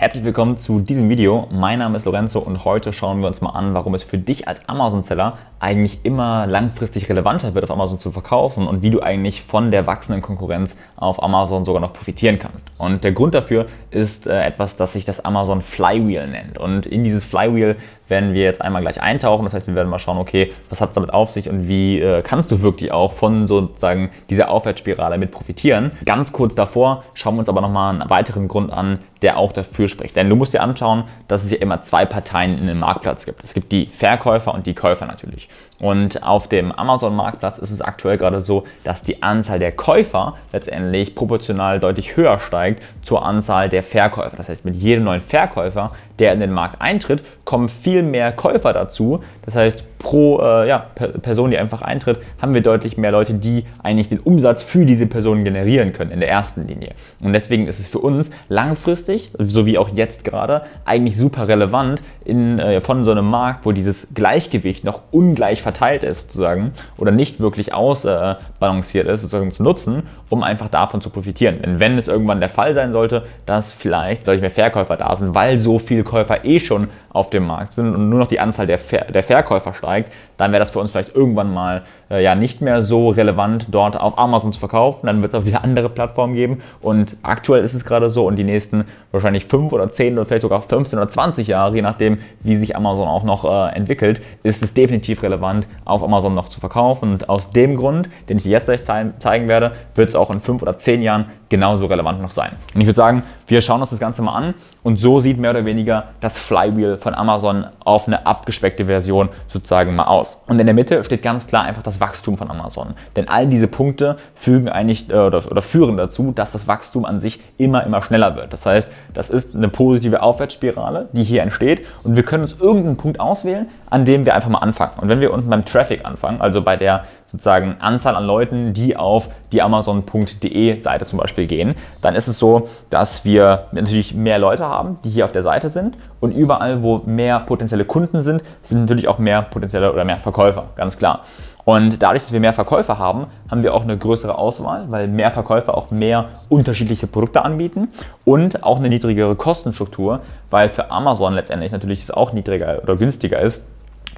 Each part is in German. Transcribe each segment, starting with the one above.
Herzlich willkommen zu diesem Video. Mein Name ist Lorenzo und heute schauen wir uns mal an, warum es für dich als Amazon-Seller eigentlich immer langfristig relevanter wird, auf Amazon zu verkaufen und wie du eigentlich von der wachsenden Konkurrenz auf Amazon sogar noch profitieren kannst. Und der Grund dafür ist äh, etwas, das sich das Amazon Flywheel nennt. Und in dieses Flywheel werden wir jetzt einmal gleich eintauchen. Das heißt, wir werden mal schauen, okay, was hat es damit auf sich und wie äh, kannst du wirklich auch von sozusagen dieser Aufwärtsspirale mit profitieren. Ganz kurz davor schauen wir uns aber nochmal einen weiteren Grund an, der auch dafür spricht. Denn du musst dir anschauen, dass es ja immer zwei Parteien in einem Marktplatz gibt. Es gibt die Verkäufer und die Käufer natürlich. Und auf dem Amazon-Marktplatz ist es aktuell gerade so, dass die Anzahl der Käufer letztendlich proportional deutlich höher steigt zur Anzahl der Verkäufer. Das heißt, mit jedem neuen Verkäufer, der in den Markt eintritt, kommen viel mehr Käufer dazu. Das heißt, pro äh, ja, Person, die einfach eintritt, haben wir deutlich mehr Leute, die eigentlich den Umsatz für diese Person generieren können in der ersten Linie. Und deswegen ist es für uns langfristig, so wie auch jetzt gerade, eigentlich super relevant in, äh, von so einem Markt, wo dieses Gleichgewicht noch ungleich verteilt ist sozusagen oder nicht wirklich ausbalanciert ist, sozusagen zu nutzen, um einfach davon zu profitieren. Denn wenn es irgendwann der Fall sein sollte, dass vielleicht deutlich mehr Verkäufer da sind, weil so viele Käufer eh schon auf dem Markt sind und nur noch die Anzahl der, Ver der Verkäufer steigt, dann wäre das für uns vielleicht irgendwann mal äh, ja nicht mehr so relevant, dort auf Amazon zu verkaufen. Dann wird es auch wieder andere Plattformen geben. Und aktuell ist es gerade so und die nächsten wahrscheinlich fünf oder zehn oder vielleicht sogar 15 oder 20 Jahre, je nachdem, wie sich Amazon auch noch äh, entwickelt, ist es definitiv relevant, auf Amazon noch zu verkaufen. Und aus dem Grund, den ich jetzt gleich zeigen werde, wird es auch in fünf oder zehn Jahren genauso relevant noch sein. Und ich würde sagen, wir schauen uns das Ganze mal an und so sieht mehr oder weniger das Flywheel von Amazon auf eine abgespeckte Version sozusagen mal aus. Und in der Mitte steht ganz klar einfach das Wachstum von Amazon. Denn all diese Punkte fügen eigentlich äh, oder, oder führen dazu, dass das Wachstum an sich immer, immer schneller wird. Das heißt, das ist eine positive Aufwärtsspirale, die hier entsteht und wir können uns irgendeinen Punkt auswählen, an dem wir einfach mal anfangen. Und wenn wir unten beim Traffic anfangen, also bei der sozusagen Anzahl an Leuten, die auf die Amazon.de Seite zum Beispiel gehen, dann ist es so, dass wir natürlich mehr Leute haben, die hier auf der Seite sind und überall, wo mehr potenzielle Kunden sind, sind natürlich auch mehr potenzielle oder mehr Verkäufer, ganz klar. Und dadurch, dass wir mehr Verkäufer haben, haben wir auch eine größere Auswahl, weil mehr Verkäufer auch mehr unterschiedliche Produkte anbieten und auch eine niedrigere Kostenstruktur, weil für Amazon letztendlich natürlich es auch niedriger oder günstiger ist,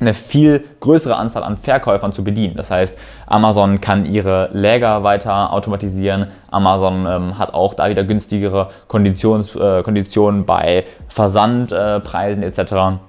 eine viel größere Anzahl an Verkäufern zu bedienen. Das heißt, Amazon kann ihre Läger weiter automatisieren. Amazon ähm, hat auch da wieder günstigere Konditions, äh, Konditionen bei Versandpreisen äh, etc. Und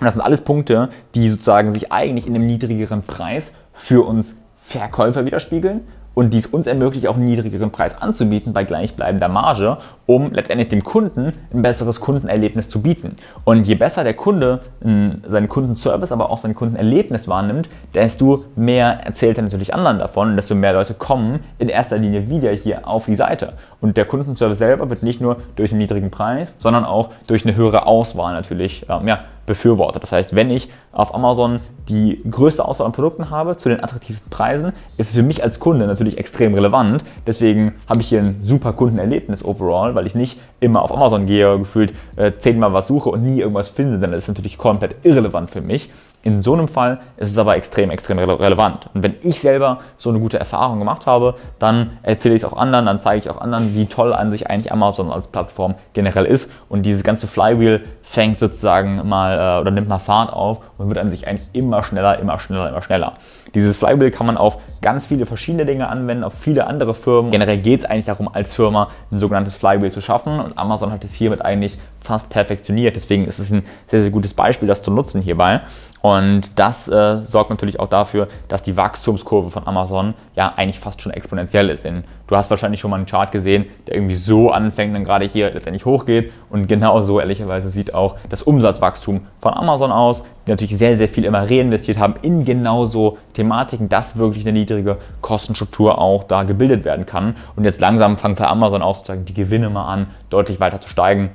das sind alles Punkte, die sozusagen sich eigentlich in einem niedrigeren Preis für uns Verkäufer widerspiegeln und dies uns ermöglicht, auch einen niedrigeren Preis anzubieten bei gleichbleibender Marge, um letztendlich dem Kunden ein besseres Kundenerlebnis zu bieten. Und je besser der Kunde seinen Kundenservice, aber auch sein Kundenerlebnis wahrnimmt, desto mehr erzählt er natürlich anderen davon und desto mehr Leute kommen in erster Linie wieder hier auf die Seite. Und der Kundenservice selber wird nicht nur durch einen niedrigen Preis, sondern auch durch eine höhere Auswahl natürlich ähm, ja, befürwortet. Das heißt, wenn ich auf Amazon die größte Auswahl an Produkten habe zu den attraktivsten Preisen, ist für mich als Kunde natürlich extrem relevant. Deswegen habe ich hier ein super Kundenerlebnis overall, weil ich nicht immer auf Amazon gehe, gefühlt äh, zehnmal was suche und nie irgendwas finde, denn das ist natürlich komplett irrelevant für mich. In so einem Fall ist es aber extrem, extrem relevant. Und wenn ich selber so eine gute Erfahrung gemacht habe, dann erzähle ich es auch anderen, dann zeige ich auch anderen, wie toll an sich eigentlich Amazon als Plattform generell ist. Und dieses ganze Flywheel fängt sozusagen mal äh, oder nimmt mal Fahrt auf und wird an sich eigentlich immer schneller, immer schneller, immer schneller. Dieses Flywheel kann man auf ganz viele verschiedene Dinge anwenden, auf viele andere Firmen. Generell geht es eigentlich darum, als Firma ein sogenanntes Flywheel zu schaffen und Amazon hat es hiermit eigentlich fast perfektioniert. Deswegen ist es ein sehr, sehr gutes Beispiel, das zu nutzen hierbei. Und das äh, sorgt natürlich auch dafür, dass die Wachstumskurve von Amazon ja eigentlich fast schon exponentiell ist. Denn du hast wahrscheinlich schon mal einen Chart gesehen, der irgendwie so anfängt, dann gerade hier letztendlich hochgeht. Und genau so ehrlicherweise sieht auch das Umsatzwachstum von Amazon aus, die natürlich sehr, sehr viel immer reinvestiert haben in genau so Thematiken, dass wirklich eine niedrige Kostenstruktur auch da gebildet werden kann. Und jetzt langsam fangen für Amazon auch sozusagen die Gewinne mal an, deutlich weiter zu steigen.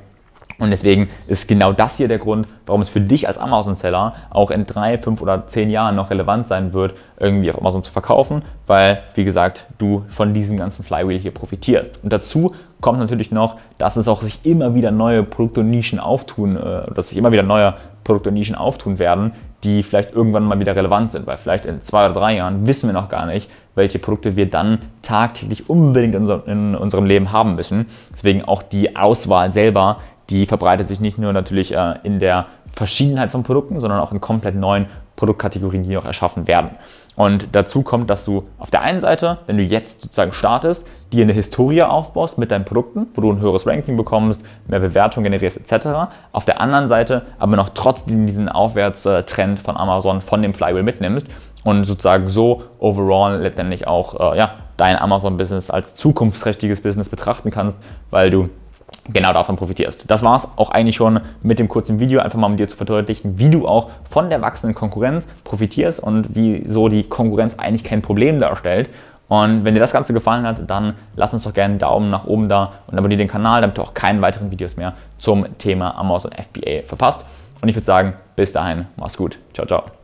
Und deswegen ist genau das hier der Grund, warum es für dich als Amazon-Seller auch in drei, fünf oder zehn Jahren noch relevant sein wird, irgendwie auf Amazon zu verkaufen, weil, wie gesagt, du von diesem ganzen Flywheel hier profitierst. Und dazu kommt natürlich noch, dass es auch sich immer wieder neue Produkte und Nischen auftun, äh, dass sich immer wieder neue Produkte und Nischen auftun werden, die vielleicht irgendwann mal wieder relevant sind, weil vielleicht in zwei oder drei Jahren wissen wir noch gar nicht, welche Produkte wir dann tagtäglich unbedingt in, unserem Leben haben müssen. Deswegen auch die Auswahl selber die verbreitet sich nicht nur natürlich äh, in der Verschiedenheit von Produkten, sondern auch in komplett neuen Produktkategorien, die noch erschaffen werden. Und dazu kommt, dass du auf der einen Seite, wenn du jetzt sozusagen startest, dir eine Historie aufbaust mit deinen Produkten, wo du ein höheres Ranking bekommst, mehr Bewertung generierst etc. Auf der anderen Seite aber noch trotzdem diesen Aufwärtstrend von Amazon von dem Flywheel mitnimmst und sozusagen so overall letztendlich auch äh, ja, dein Amazon-Business als zukunftsträchtiges Business betrachten kannst, weil du genau davon profitierst. Das war es auch eigentlich schon mit dem kurzen Video, einfach mal um dir zu verdeutlichen, wie du auch von der wachsenden Konkurrenz profitierst und wieso die Konkurrenz eigentlich kein Problem darstellt. Und wenn dir das Ganze gefallen hat, dann lass uns doch gerne einen Daumen nach oben da und abonniere den Kanal, damit du auch keine weiteren Videos mehr zum Thema Amazon FBA verpasst. Und ich würde sagen, bis dahin, mach's gut. Ciao, ciao.